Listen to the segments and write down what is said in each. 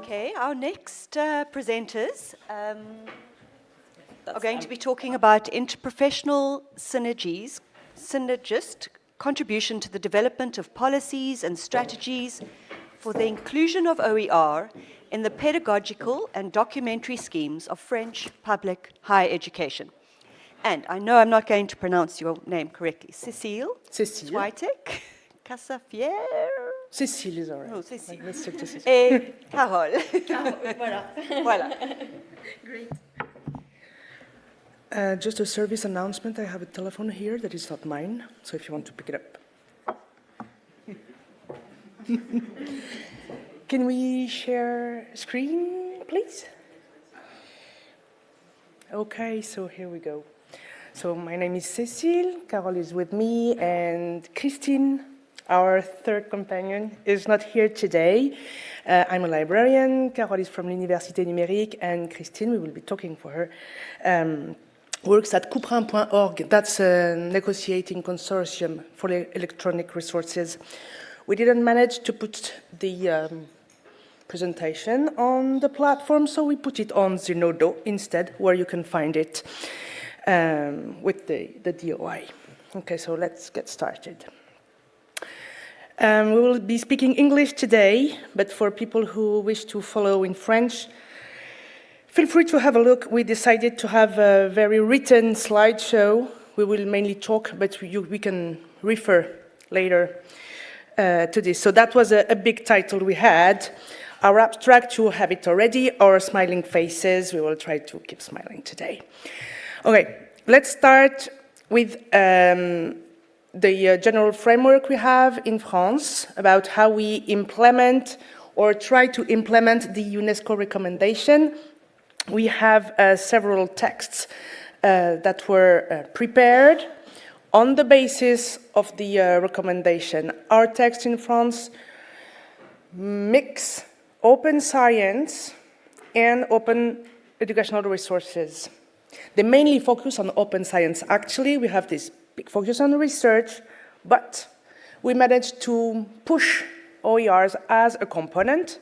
Okay, our next uh, presenters um, are going to be talking about interprofessional synergies, synergist contribution to the development of policies and strategies for the inclusion of OER in the pedagogical and documentary schemes of French public higher education. And I know I'm not going to pronounce your name correctly. Cécile? Cécile. Twitek? Cassafier? Cécile is all right. Oh, Cécile. Let's stick to Cécile. Et Carole. voilà. voilà. Great. Uh, just a service announcement. I have a telephone here that is not mine, so if you want to pick it up. Can we share screen, please? Okay, so here we go. So my name is Cécile, Carole is with me, and Christine, our third companion, is not here today. Uh, I'm a librarian, Carole is from l'Université numérique, and Christine, we will be talking for her, um, works at Couperin.org. That's a negotiating consortium for electronic resources. We didn't manage to put the um, presentation on the platform, so we put it on Zenodo instead, where you can find it um, with the, the DOI. Okay, so let's get started. Um, we will be speaking English today, but for people who wish to follow in French, feel free to have a look. We decided to have a very written slideshow. We will mainly talk, but we, we can refer later uh, to this. So that was a, a, big title we had. Our abstract, you have it already, our smiling faces. We will try to keep smiling today. Okay, let's start with um, the uh, general framework we have in France about how we implement or try to implement the UNESCO recommendation. We have uh, several texts uh, that were uh, prepared on the basis of the uh, recommendation. Our text in France mix open science and open educational resources. They mainly focus on open science. Actually, we have this big focus on research, but we managed to push OERs as a component,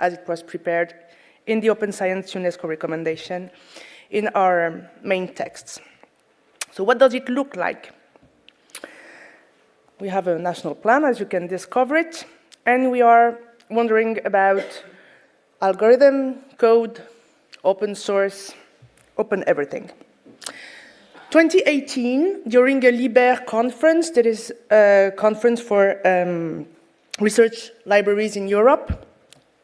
as it was prepared in the Open Science UNESCO recommendation in our um, main texts. So what does it look like? We have a national plan, as you can discover it, and we are wondering about algorithm, code, open source, open everything. 2018, during a LIBER conference, that is a conference for um, research libraries in Europe.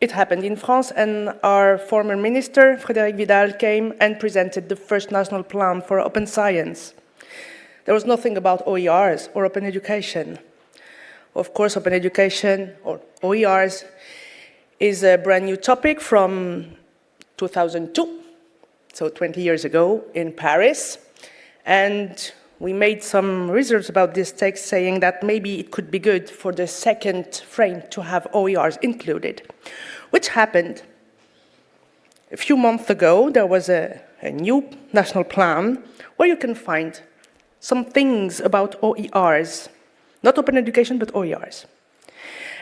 It happened in France, and our former minister, Frédérique Vidal, came and presented the first national plan for open science. There was nothing about OERs or open education. Of course, open education or OERs is a brand new topic from 2002 so 20 years ago in Paris. And we made some research about this text saying that maybe it could be good for the second frame to have OERs included, which happened. A few months ago, there was a, a new national plan where you can find some things about OERs, not open education, but OERs.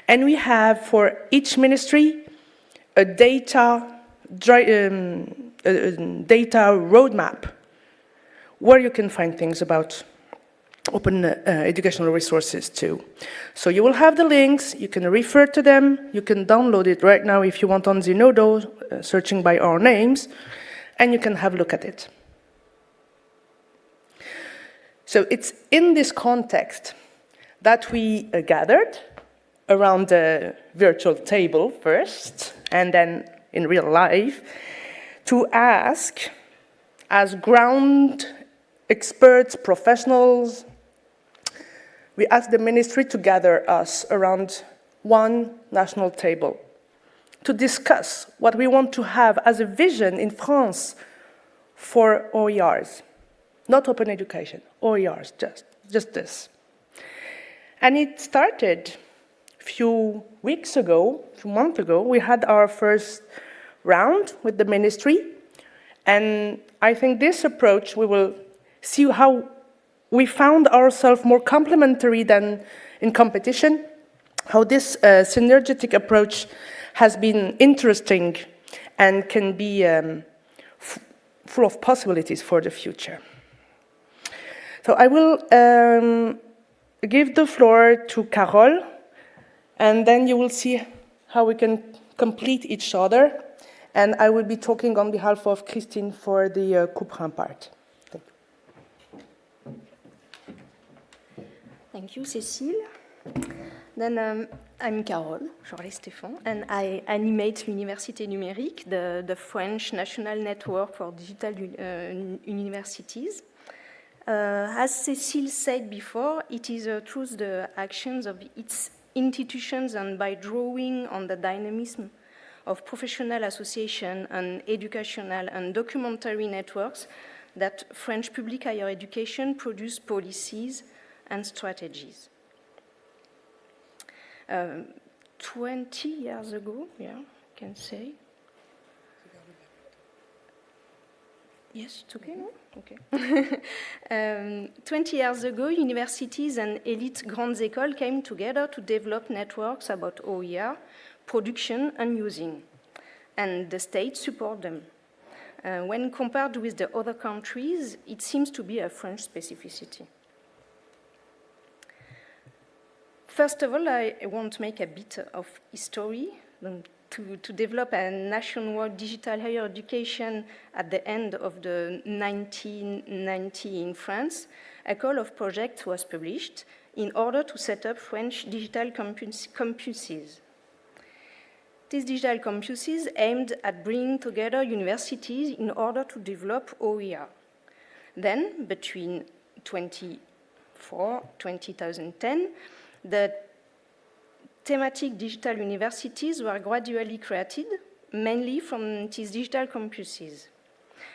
And we have for each ministry a data um, a data roadmap where you can find things about open uh, educational resources too. So you will have the links, you can refer to them, you can download it right now if you want on Zenodo, uh, searching by our names, and you can have a look at it. So it's in this context that we uh, gathered around the virtual table first, and then in real life, to ask, as ground experts, professionals, we asked the ministry to gather us around one national table to discuss what we want to have as a vision in France for OERs. Not open education, OERs, just, just this. And it started a few weeks ago, a few months ago, we had our first round with the ministry. And I think this approach, we will see how we found ourselves more complementary than in competition. how this uh, synergetic approach has been interesting and can be um, full of possibilities for the future. So I will um, give the floor to Carole, and then you will see how we can complete each other. And I will be talking on behalf of Christine for the uh, Couperin part. Thank you. Thank you, Cécile. Then um, I'm Carole Jorlet-Stéphan, and I animate l'Université Numérique, the, the, French National Network for Digital uh, Universities. Uh, as Cécile said before, it is uh, through the actions of its institutions and by drawing on the dynamism of professional association and educational and documentary networks that French public higher education produce policies and strategies. Um, 20 years ago, yeah, I can say. Yes, it's okay, no? Okay. um, 20 years ago, universities and elite grandes écoles came together to develop networks about OER, production and using, and the state support them. Uh, when compared with the other countries, it seems to be a French specificity. First of all, I want to make a bit of history um, to, to develop a nationwide digital higher education at the end of the 1990 in France. A call of project was published in order to set up French digital campus, campuses. These digital campuses aimed at bringing together universities in order to develop OER. Then, between 2004 2010, the thematic digital universities were gradually created, mainly from these digital campuses.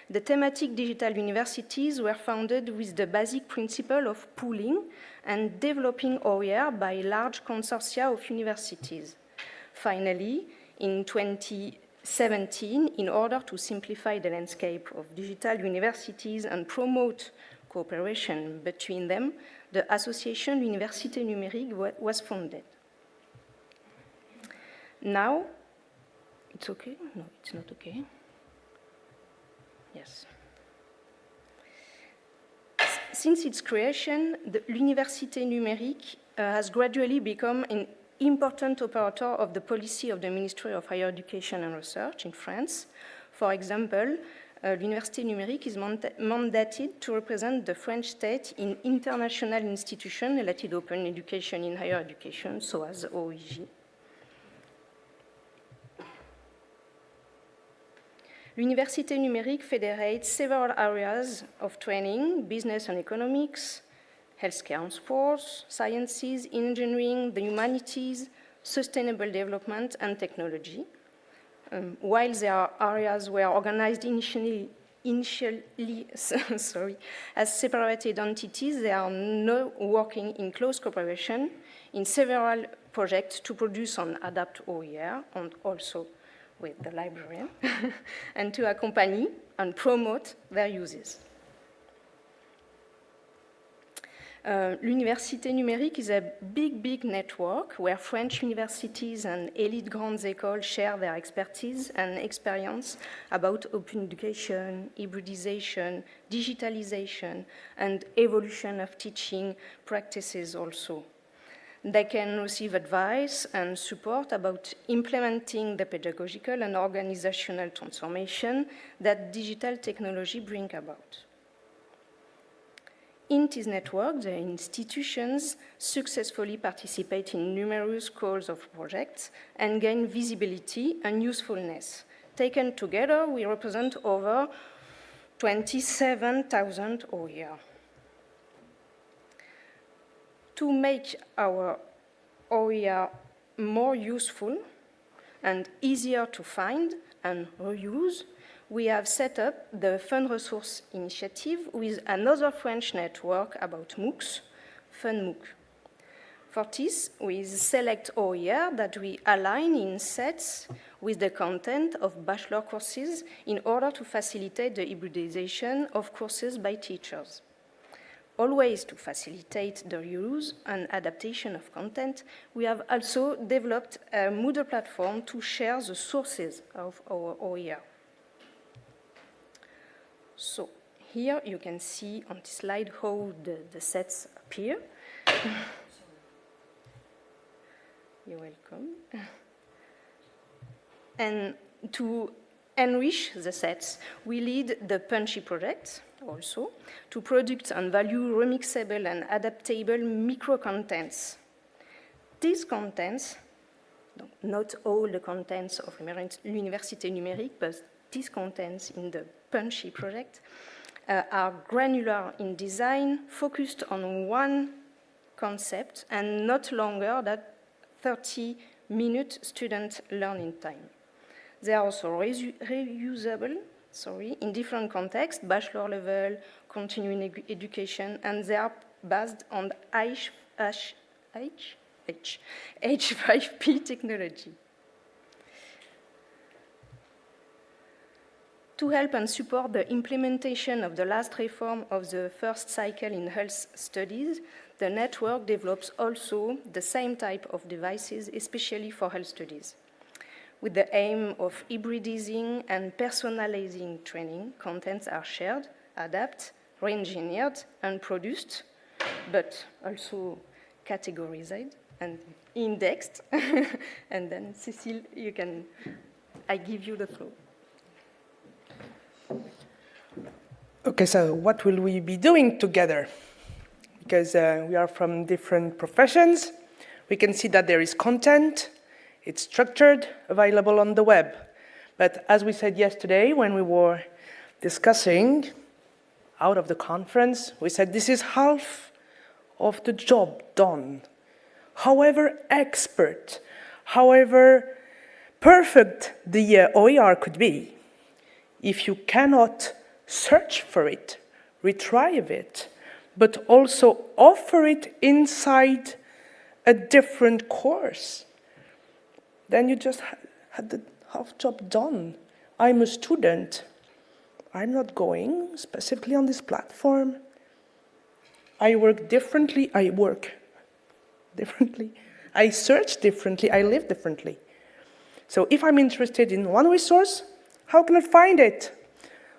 The thematic digital universities were founded with the basic principle of pooling and developing OER by large consortia of universities. Finally, in 2017, in order to simplify the landscape of digital universities and promote cooperation between them, the association Université Numérique was founded. Now, it's okay? No, it's not okay. Yes. Since its creation, the L'Université Numérique uh, has gradually become an important operator of the policy of the Ministry of Higher Education and Research in France. For example, uh, l'Université numérique is mandated to represent the French state in international institutions related to open education in higher education, so as OEG. L'Université numérique federates several areas of training, business and economics, healthcare and sports, sciences, engineering, the humanities, sustainable development, and technology. Um, while there are areas where organized initially, initially sorry, as separated entities, they are now working in close cooperation in several projects to produce and adapt OER and also with the librarian and to accompany and promote their uses. Uh, L'Université Numérique is a big, big network where French universities and elite grandes écoles share their expertise and experience about open education, hybridization, digitalization, and evolution of teaching practices also. They can receive advice and support about implementing the pedagogical and organizational transformation that digital technology bring about. In this network, the institutions successfully participate in numerous calls of projects and gain visibility and usefulness. Taken together, we represent over 27,000 OER. To make our OER more useful and easier to find and reuse, we have set up the Fun Resource Initiative with another French network about MOOCs, FunMOOC. For this, we select OER that we align in sets with the content of bachelor courses in order to facilitate the hybridization of courses by teachers. always to facilitate the use and adaptation of content, we have also developed a Moodle platform to share the sources of our OER. So here you can see on the slide how the, the sets appear. You're welcome. And to enrich the sets, we lead the Punchy project also to produce and value remixable and adaptable micro-contents. These contents, not all the contents of l'Université numérique, but these contents in the Punchy project, uh, are granular in design, focused on one concept, and not longer than 30 minute student learning time. They are also reusable sorry, in different contexts, bachelor level, continuing education, and they are based on H, H, H, H, H5P technology. To help and support the implementation of the last reform of the first cycle in health studies, the network develops also the same type of devices, especially for health studies. With the aim of hybridizing and personalizing training, contents are shared, adapted, re-engineered, and produced, but also categorized and indexed. and then, Cécile, you can, I give you the floor. Okay, so what will we be doing together? Because uh, we are from different professions. We can see that there is content, it's structured, available on the web. But as we said yesterday when we were discussing out of the conference, we said this is half of the job done. However expert, however perfect the uh, OER could be, if you cannot search for it, retrieve it, but also offer it inside a different course. Then you just had the half job done. I'm a student. I'm not going specifically on this platform. I work differently. I work differently. I search differently. I live differently. So if I'm interested in one resource, how can I find it?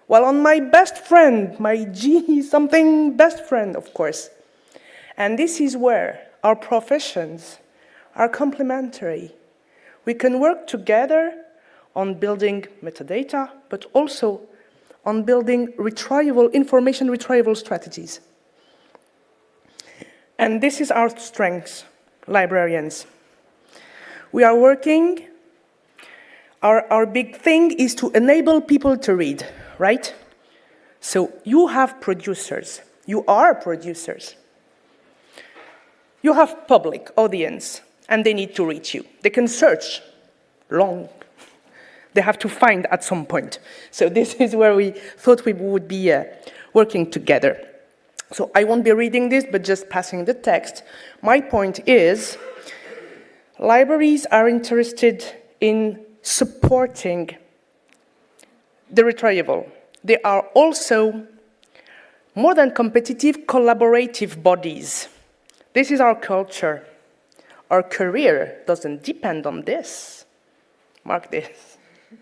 Well, on my best friend, my G something best friend, of course. And this is where our professions are complementary. We can work together on building metadata, but also on building retrieval, information retrieval strategies. And this is our strength, librarians. We are working, our, our big thing is to enable people to read right? So you have producers. You are producers. You have public audience, and they need to reach you. They can search long. They have to find at some point. So this is where we thought we would be uh, working together. So I won't be reading this, but just passing the text. My point is, libraries are interested in supporting the retrieval. They are also more than competitive, collaborative bodies. This is our culture. Our career doesn't depend on this. Mark this.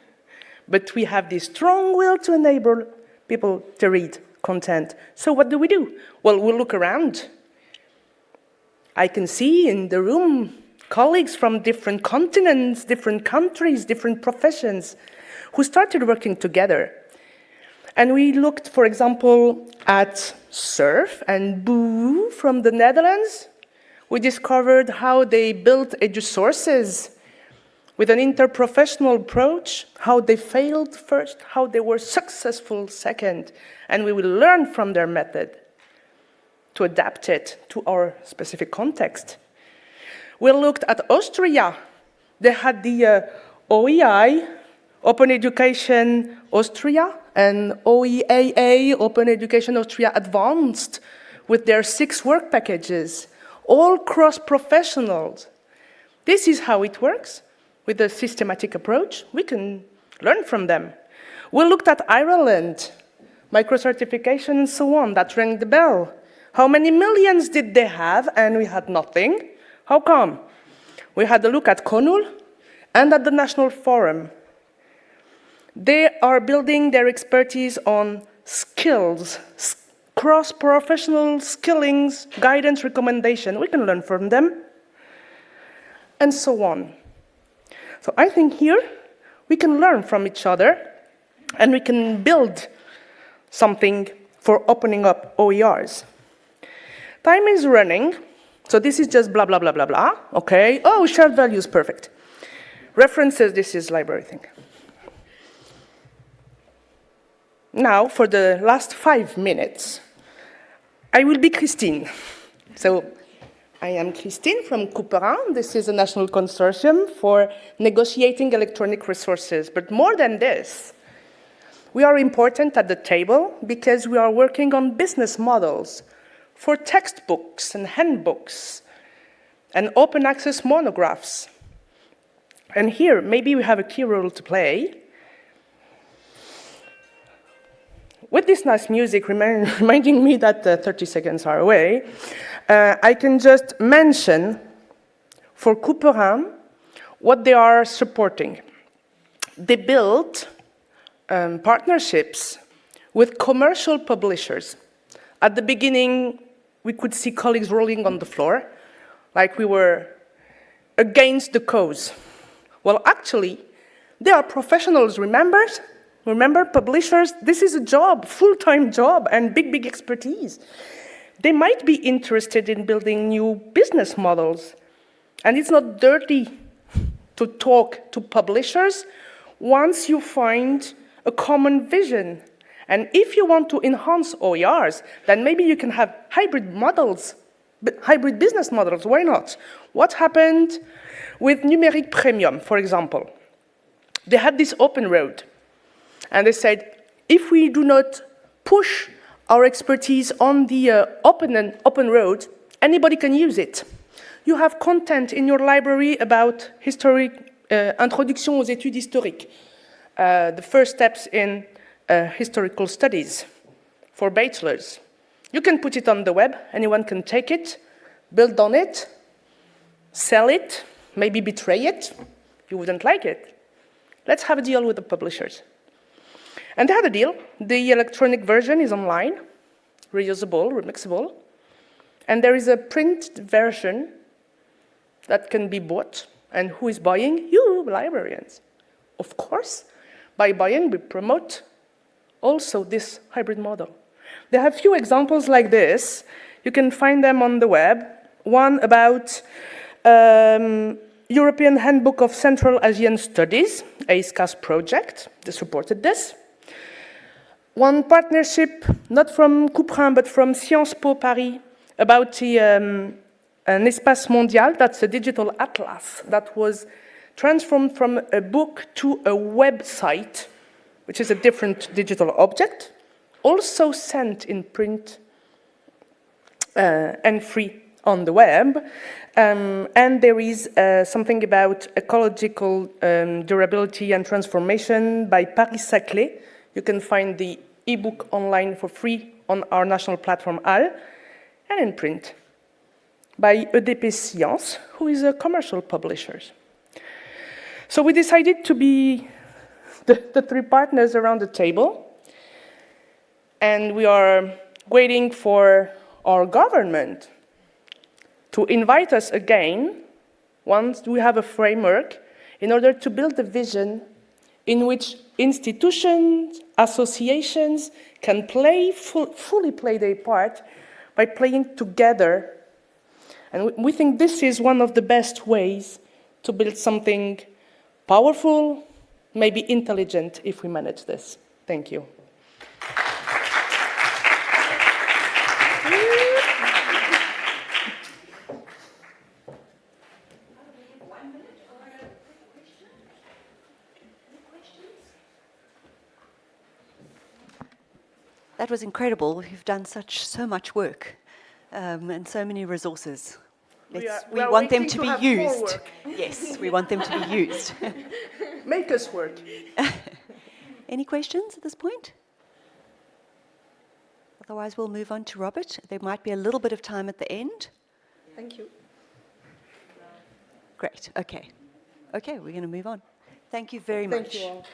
But we have this strong will to enable people to read content. So what do we do? Well, we look around. I can see in the room colleagues from different continents, different countries, different professions who started working together. And we looked, for example, at Surf and Boo from the Netherlands. We discovered how they built EduSources with an interprofessional approach, how they failed first, how they were successful second, and we will learn from their method to adapt it to our specific context. We looked at Austria. They had the uh, OEI, Open Education Austria and OEAA, Open Education Austria Advanced, with their six work packages, all cross-professionals. This is how it works with a systematic approach. We can learn from them. We looked at Ireland, micro-certification and so on, that rang the bell. How many millions did they have and we had nothing? How come? We had a look at CONUL and at the National Forum. They are building their expertise on skills, cross-professional skillings, guidance, recommendation. We can learn from them, and so on. So I think here we can learn from each other, and we can build something for opening up OERs. Time is running, so this is just blah, blah, blah, blah, blah, okay? Oh, shared values, perfect. References, this is library thing. Now, for the last five minutes, I will be Christine. So, I am Christine from Couperin. This is a national consortium for negotiating electronic resources. But more than this, we are important at the table because we are working on business models for textbooks and handbooks and open access monographs. And here, maybe we have a key role to play. With this nice music remind, reminding me that uh, 30 seconds are away, uh, I can just mention for Couperin what they are supporting. They built um, partnerships with commercial publishers. At the beginning, we could see colleagues rolling on the floor, like we were against the cause. Well, actually, they are professionals, remember? Remember, publishers, this is a job, full-time job, and big, big expertise. They might be interested in building new business models. And it's not dirty to talk to publishers once you find a common vision. And if you want to enhance OERs, then maybe you can have hybrid models, hybrid business models, why not? What happened with Numérique Premium, for example? They had this open road, and they said, if we do not push our expertise on the uh, open, and open road, anybody can use it. You have content in your library about historic, uh, introduction aux études historiques, uh, the first steps in uh, historical studies for bachelors. You can put it on the web, anyone can take it, build on it, sell it, maybe betray it. You wouldn't like it. Let's have a deal with the publishers. And they had a deal. The electronic version is online, reusable, remixable. And there is a print version that can be bought. And who is buying? You, librarians. Of course, by buying, we promote also this hybrid model. There are a few examples like this. You can find them on the web. One about um, European Handbook of Central Asian Studies, EISCAS project. They supported this. One partnership, not from Couperin, but from Sciences Po Paris, about the, um, an espace mondial, that's a digital atlas that was transformed from a book to a website, which is a different digital object, also sent in print uh, and free on the web. Um, and there is uh, something about ecological um, durability and transformation by Paris-Saclay. You can find the ebook online for free on our national platform HAL and in print by EDP Science, who is a commercial publisher. So we decided to be the, the three partners around the table, and we are waiting for our government to invite us again once we have a framework in order to build a vision in which institutions, associations can play, full, fully play their part by playing together. And we think this is one of the best ways to build something powerful, maybe intelligent if we manage this. Thank you. That was incredible. You've done such so much work um, and so many resources. We, are, we, we want them to, to be used. Yes, we want them to be used. Make us work. Any questions at this point? Otherwise, we'll move on to Robert. there might be a little bit of time at the end. Thank you. Great, okay. Okay, we're going to move on. Thank you very much. You all.